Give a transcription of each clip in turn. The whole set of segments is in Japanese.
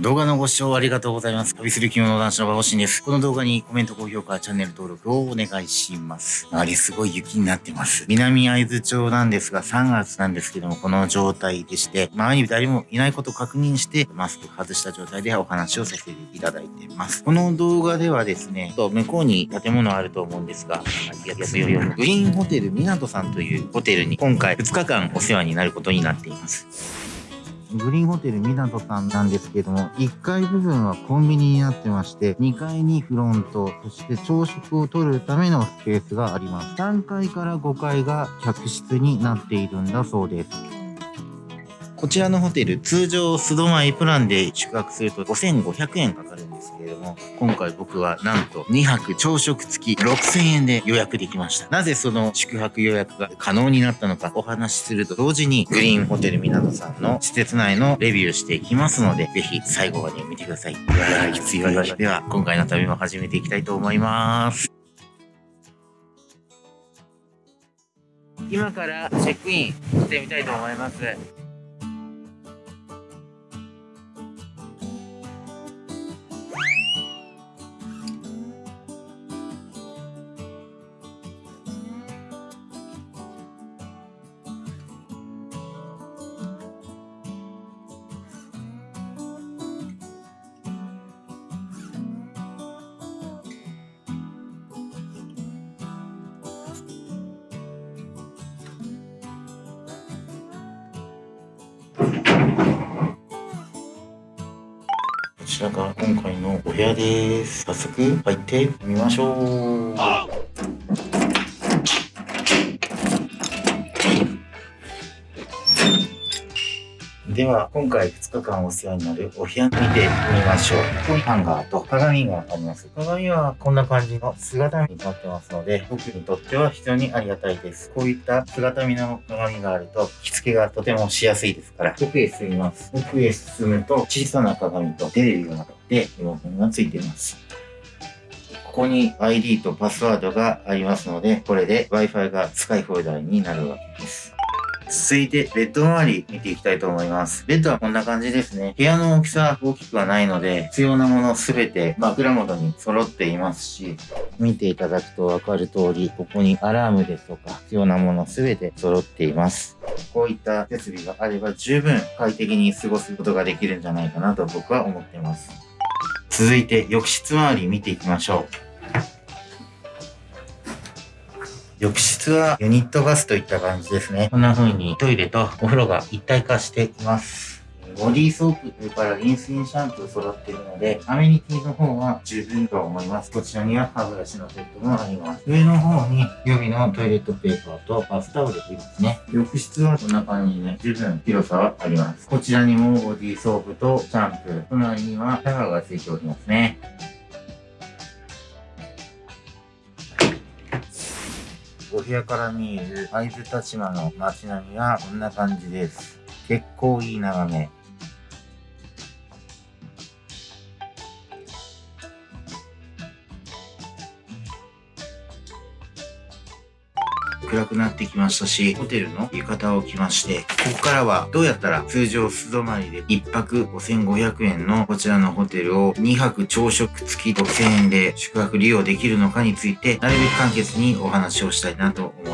動画のご視聴ありがとうございます。旅する着物男子の馬星です。この動画にコメント、高評価、チャンネル登録をお願いします。あれすごい雪になってます。南会津町なんですが、3月なんですけども、この状態でして、周りに誰もいないことを確認して、マスク外した状態でお話をさせていただいています。この動画ではですね、と向こうに建物あると思うんですが、グリーンホテル港さんというホテルに今回2日間お世話になることになっています。グリーンホテル港さんなんですけども、1階部分はコンビニになってまして、2階にフロント、そして朝食をとるためのスペースがあります。3階から5階が客室になっているんだそうです。こちらのホテル、通常素泊まりプランで宿泊すると5500円かかるんですけれども、今回僕はなんと2泊朝食付き6000円で予約できました。なぜその宿泊予約が可能になったのかお話しすると同時に、グリーンホテル港さんの施設内のレビューしていきますので、ぜひ最後まで見てください。いやー、必要だ。では、今回の旅も始めていきたいと思います。今からチェックインしてみたいと思います。こちらが今回のお部屋です。早速入ってみましょう。では、今回2日間お世話になるお部屋見てみましょう。ここにハンガーと鏡があります。鏡はこんな感じの姿見になってますので、僕にとっては非常にありがたいです。こういった姿見の鏡があると、着付けがとてもしやすいですから、奥へ進みます。奥へ進むと、小さな鏡とテレビがあって、リモがついています。ここに ID とパスワードがありますので、これで Wi-Fi が使い放題になるわけです。続いて、ベッド周り見ていきたいと思います。ベッドはこんな感じですね。部屋の大きさは大きくはないので、必要なものすべて枕元に揃っていますし、見ていただくとわかる通り、ここにアラームですとか、必要なものすべて揃っています。こういった設備があれば十分快適に過ごすことができるんじゃないかなと僕は思っています。続いて、浴室周り見ていきましょう。浴室はユニットバスといった感じですね。こんな風にトイレとお風呂が一体化しています。ボディーソープ、それからリンスインシャンプー揃っているので、アメニティの方は十分と思います。こちらには歯ブラシのセットもあります。上の方に予備のトイレットペーパーとバスタオルがありますね。浴室はこんな感じで十分広さはあります。こちらにもボディーソープとシャンプー、隣にはシャワーがついておりますね。部屋から見える会津田島の街並みはこんな感じです。結構いい眺め。暗くなってきましたし、ホテルの浴衣を着まして、ここからはどうやったら通常素泊まりで1泊5500円のこちらのホテルを2泊朝食付き5000円で宿泊利用できるのかについて、なるべく簡潔にお話をしたいなと思います。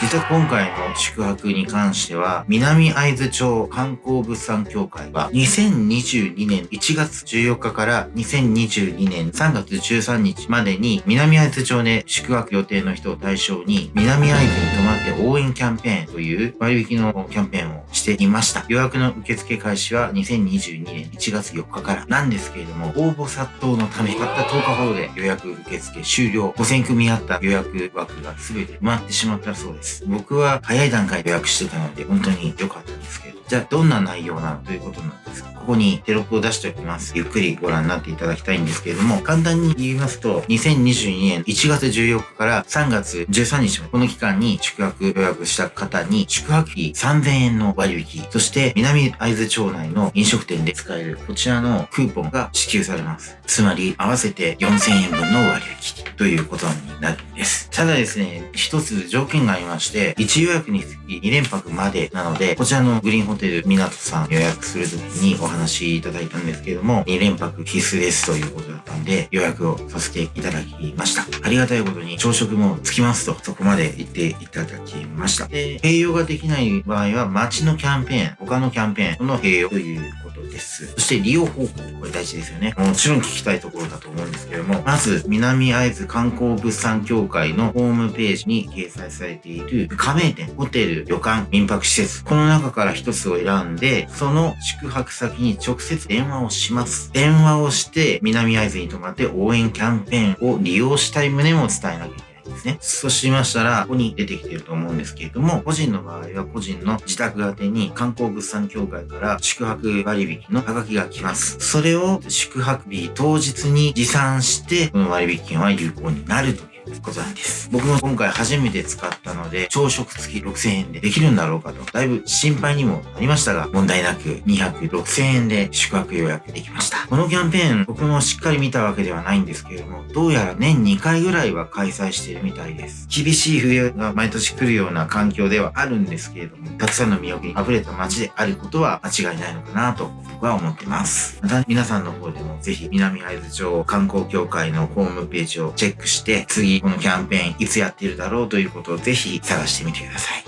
実は今回の宿泊に関しては、南会津町観光物産協会は2022年1月14日から2022年3月13日までに南会津町で宿泊予定の人を対象に南会津に泊まって応援キャンペーンという割引のキャンペーンをしていました。予約の受付開始は2022年1月4日からなんですけれども、応募殺到のため、たった10日ほどで予約受付終了。5000組あった予約枠が全て埋まってしまったそうそうです。僕は早い段階で予約してたので本当に良かったんですけど、じゃあどんな内容なのということなんですが、ここにテロップを出しておきます。ゆっくりご覧になっていただきたいんですけれども、簡単に言いますと、2022年1月14日から3月13日まで、この期間に宿泊予約した方に宿泊費3000円の割引、そして南会津町内の飲食店で使えるこちらのクーポンが支給されます。つまり合わせて4000円分の割引ということになるんです。ただですね、一つ条件がありまして、1予約につき2連泊までなので、こちらのグリーンホテル港さん予約するときにお話いただいたんですけども、2連泊必須ですということだったんで、予約をさせていただきました。ありがたいことに朝食もつきますと、そこまで言っていただきました。で、併用ができない場合は、街のキャンペーン、他のキャンペーンの併用ということです。そして利用方法、これ大事ですよね。もちろん聞きたいところだと思うんですけれども、まず、南会津観光物産協会のホームページに掲載されている加盟店、ホテル、旅館、民泊施設、この中から一つを選んで、その宿泊先に直接電話をします。電話をして、南会津に泊まって応援キャンペーンを利用したい旨も伝えなきゃいけない。ですね。そうしましたら、ここに出てきてると思うんですけれども、個人の場合は個人の自宅宛に観光物産協会から宿泊割引のハガキが来ます。それを宿泊日当日に持参して、この割引券は有効になるということなんです。僕も今回初めて使ったので、朝食付き6000円でできるんだろうかと、だいぶ心配にもなりましたが、問題なく2泊6000円で宿泊予約できました。このキャンペーン、僕もしっかり見たわけではないんですけれども、どうやら年2回ぐらいは開催しているみたいです。厳しい冬が毎年来るような環境ではあるんですけれども、たくさんの魅力に溢れた街であることは間違いないのかなと僕は思ってます。また皆さんの方でもぜひ南会津町観光協会のホームページをチェックして、次このキャンペーンいつやっているだろうということをぜひ探してみてください。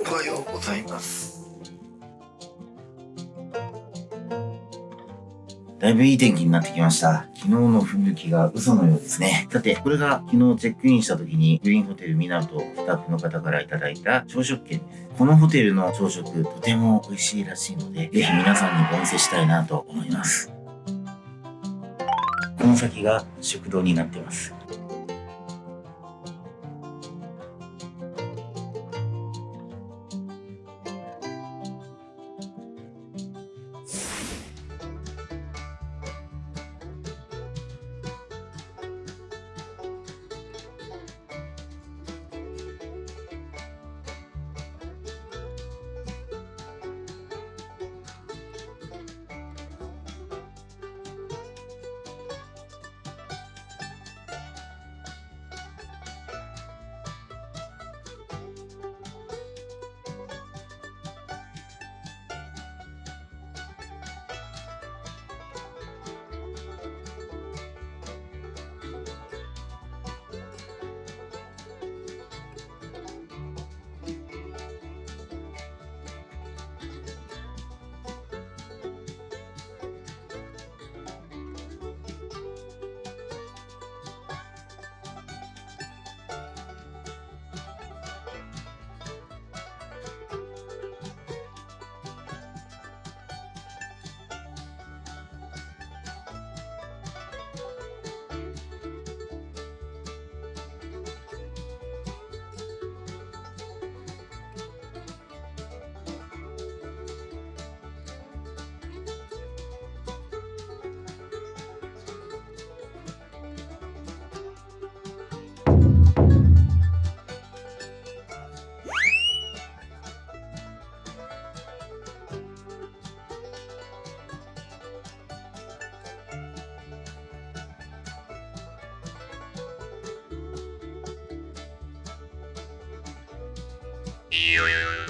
おはようございます。だいぶいい天気になってきました。昨日の吹雪が嘘のようですね。さて、これが昨日チェックインした時にグリーンホテル港スタッフの方からいただいた朝食券です。このホテルの朝食とても美味しいらしいので、ぜひ皆さんにお見せしたいなと思います。この先が食堂になってます。Y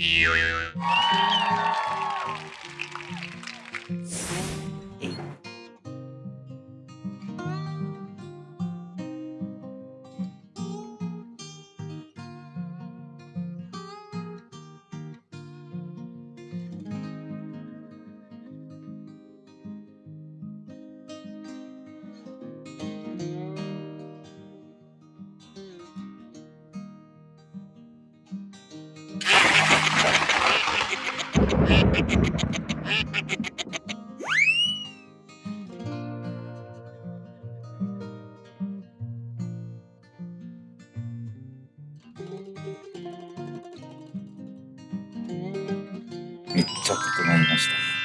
えいめっちゃ整いました。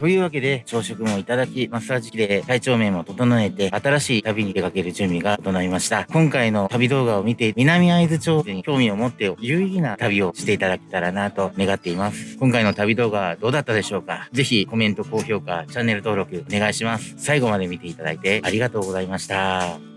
というわけで、朝食もいただき、マッサージ機で体調面も整えて、新しい旅に出かける準備が整いました。今回の旅動画を見て、南会津町に興味を持って、有意義な旅をしていただけたらなと願っています。今回の旅動画はどうだったでしょうか？ぜひコメント、高評価、チャンネル登録お願いします。最後まで見ていただいてありがとうございました。